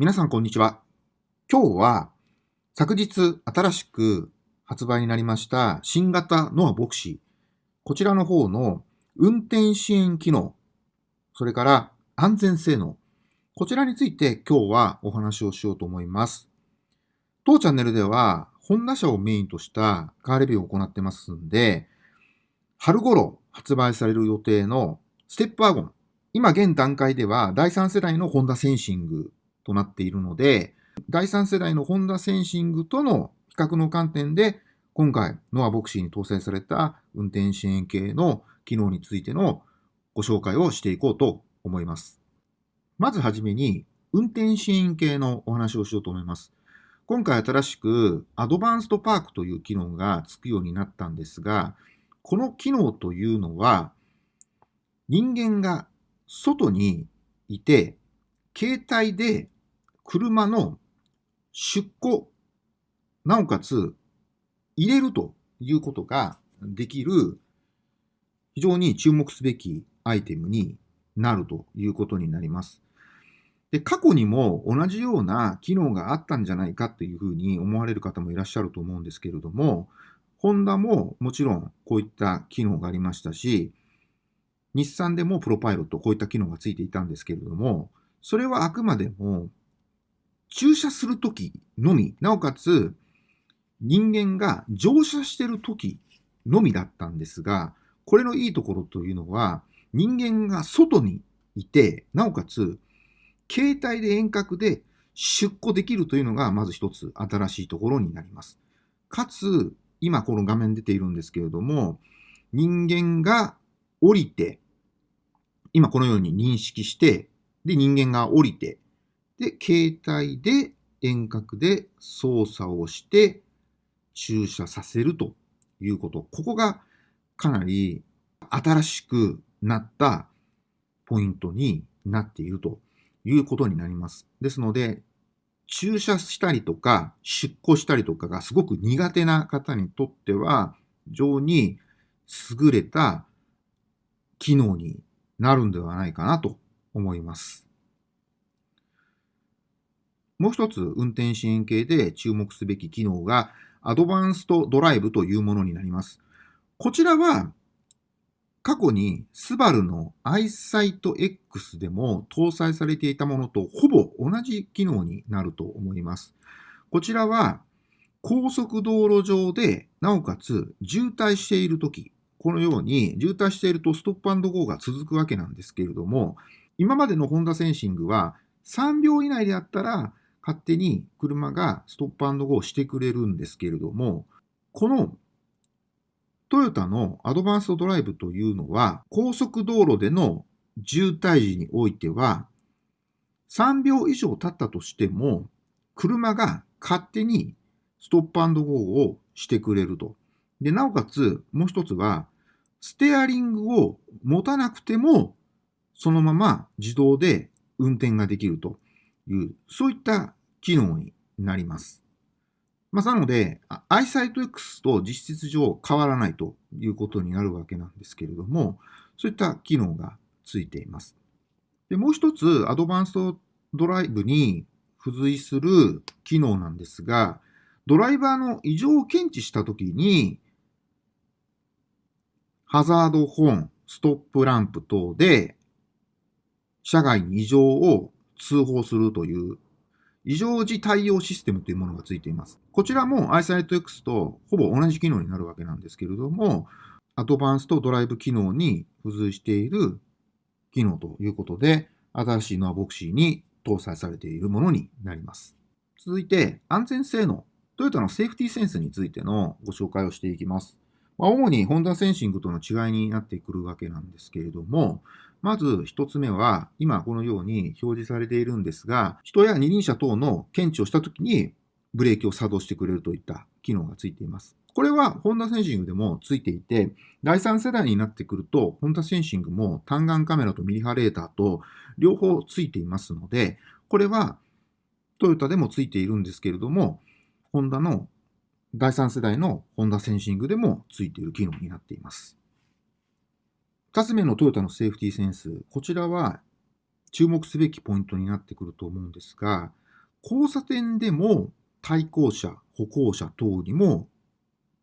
皆さんこんにちは。今日は昨日新しく発売になりました新型ノアボクシー。こちらの方の運転支援機能、それから安全性能。こちらについて今日はお話をしようと思います。当チャンネルではホンダ車をメインとしたカーレビューを行ってますんで、春頃発売される予定のステップワゴン。今現段階では第3世代のホンダセンシングとなっているので、第3世代のホンダセンシングとの比較の観点で、今回、ノアボクシーに搭載された運転支援系の機能についてのご紹介をしていこうと思います。まずはじめに、運転支援系のお話をしようと思います。今回新しくアドバンストパークという機能がつくようになったんですが、この機能というのは、人間が外にいて、携帯で車の出庫、なおかつ入れるということができる非常に注目すべきアイテムになるということになります。で、過去にも同じような機能があったんじゃないかというふうに思われる方もいらっしゃると思うんですけれども、ホンダももちろんこういった機能がありましたし、日産でもプロパイロットこういった機能がついていたんですけれども、それはあくまでも駐車するときのみ、なおかつ人間が乗車してるときのみだったんですが、これのいいところというのは、人間が外にいて、なおかつ携帯で遠隔で出庫できるというのがまず一つ新しいところになります。かつ、今この画面出ているんですけれども、人間が降りて、今このように認識して、で、人間が降りて、で、携帯で遠隔で操作をして駐車させるということ。ここがかなり新しくなったポイントになっているということになります。ですので、駐車したりとか出庫したりとかがすごく苦手な方にとっては非常に優れた機能になるんではないかなと思います。もう一つ運転支援系で注目すべき機能がアドバンストドライブというものになります。こちらは過去にスバルの iSight X でも搭載されていたものとほぼ同じ機能になると思います。こちらは高速道路上でなおかつ渋滞しているとき、このように渋滞しているとストップゴーが続くわけなんですけれども、今までのホンダセンシングは3秒以内であったら勝手に車がストップゴーしてくれるんですけれども、このトヨタのアドバンストドライブというのは、高速道路での渋滞時においては、3秒以上経ったとしても、車が勝手にストップゴーをしてくれると。で、なおかつ、もう一つは、ステアリングを持たなくても、そのまま自動で運転ができると。いう、そういった機能になります。まあ、なので、iSightX と実質上変わらないということになるわけなんですけれども、そういった機能がついています。でもう一つ、アドバンストドライブに付随する機能なんですが、ドライバーの異常を検知したときに、ハザードホーン、ストップランプ等で、車外に異常を通報するという異常時対応システムというものがついています。こちらも iSightX とほぼ同じ機能になるわけなんですけれども、アドバンストドライブ機能に付随している機能ということで、新しいノアボクシーに搭載されているものになります。続いて、安全性能。トヨタのセーフティーセンスについてのご紹介をしていきます。まあ、主にホンダセンシングとの違いになってくるわけなんですけれども、まず一つ目は、今このように表示されているんですが、人や二輪車等の検知をしたときにブレーキを作動してくれるといった機能がついています。これはホンダセンシングでもついていて、第3世代になってくると、ホンダセンシングも単眼カメラとミリ波レーターと両方ついていますので、これはトヨタでもついているんですけれども、ホンダの第3世代のホンダセンシングでもついている機能になっています。2つ目のトヨタのセーフティーセンス。こちらは注目すべきポイントになってくると思うんですが、交差点でも対向車、歩行者等にも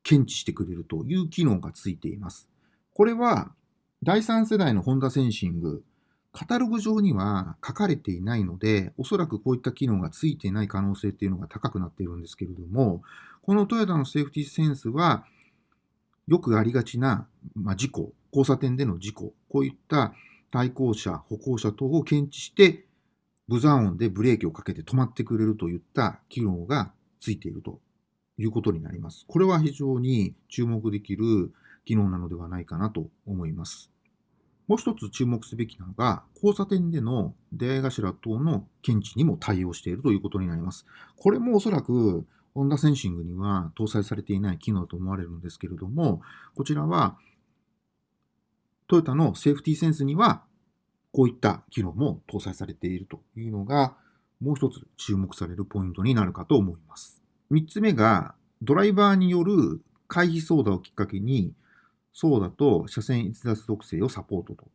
検知してくれるという機能がついています。これは第3世代のホンダセンシング、カタログ上には書かれていないので、おそらくこういった機能がついていない可能性っていうのが高くなっているんですけれども、このトヨタのセーフティーセンスは、よくありがちな、まあ、事故、交差点での事故、こういった対向車、歩行者等を検知して、ブザー音でブレーキをかけて止まってくれるといった機能がついているということになります。これは非常に注目できる機能なのではないかなと思います。もう一つ注目すべきなのが、交差点での出会い頭等の検知にも対応しているということになります。これもおそらく、ホンダセンシングには搭載されていない機能と思われるんですけれども、こちらは、トヨタのセーフティーセンスには、こういった機能も搭載されているというのが、もう一つ注目されるポイントになるかと思います。三つ目が、ドライバーによる回避操作をきっかけに、操舵と車線逸脱特性をサポートと。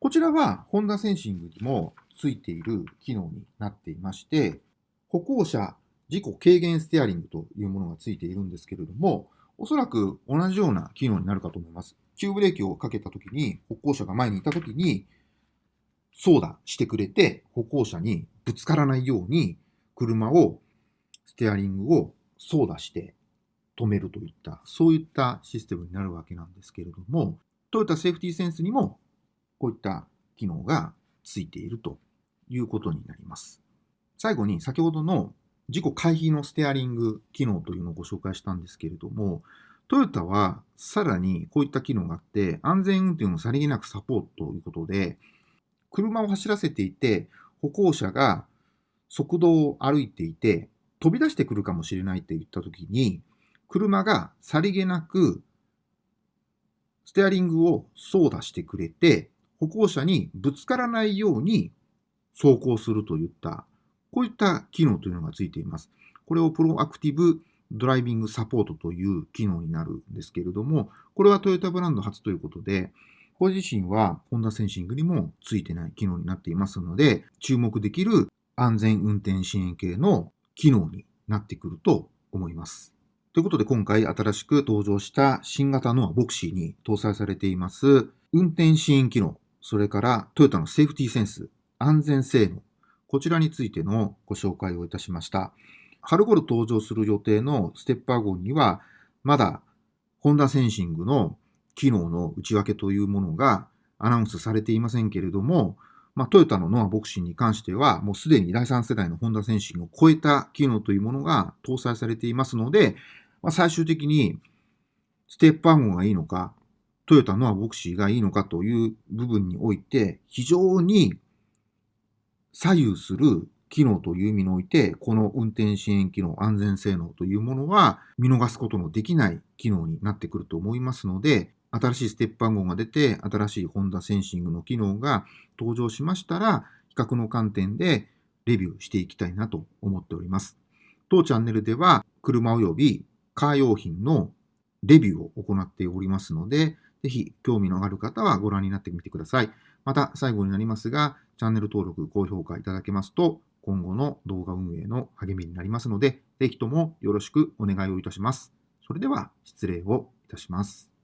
こちらはホンダセンシングにもついている機能になっていまして、歩行者事故軽減ステアリングというものがついているんですけれども、おそらく同じような機能になるかと思います。急ブレーキをかけたときに、歩行者が前にいたときに、操舵してくれて、歩行者にぶつからないように、車を、ステアリングを操舵して止めるといった、そういったシステムになるわけなんですけれども、トヨタセーフティーセンスにもこういった機能がついているということになります。最後に先ほどの事故回避のステアリング機能というのをご紹介したんですけれども、トヨタはさらにこういった機能があって、安全運転をさりげなくサポートということで、車を走らせていて、歩行者が速度を歩いていて、飛び出してくるかもしれないって言ったときに、車がさりげなくステアリングを操舵してくれて、歩行者にぶつからないように走行するといった、こういった機能というのがついています。これをプロアクティブドライビングサポートという機能になるんですけれども、これはトヨタブランド初ということで、これ自身はホンダセンシングにもついてない機能になっていますので、注目できる安全運転支援系の機能になってくると思います。ということで今回新しく登場した新型のボクシーに搭載されています運転支援機能、それからトヨタのセーフティーセンス、安全性能、こちらについてのご紹介をいたしました。春頃登場する予定のステッパー号には、まだホンダセンシングの機能の内訳というものがアナウンスされていませんけれども、まあ、トヨタのノアボクシーに関しては、もうすでに第3世代のホンダセンシングを超えた機能というものが搭載されていますので、まあ、最終的にステップアンがいいのか、トヨタノアボクシーがいいのかという部分において、非常に左右する機能という意味において、この運転支援機能、安全性能というものは見逃すことのできない機能になってくると思いますので、新しいステップ番号が出て、新しいホンダセンシングの機能が登場しましたら、比較の観点でレビューしていきたいなと思っております。当チャンネルでは、車及びカー用品のレビューを行っておりますので、ぜひ興味のある方はご覧になってみてください。また最後になりますが、チャンネル登録、高評価いただけますと、今後の動画運営の励みになりますので、ぜひともよろしくお願いをいたします。それでは失礼をいたします。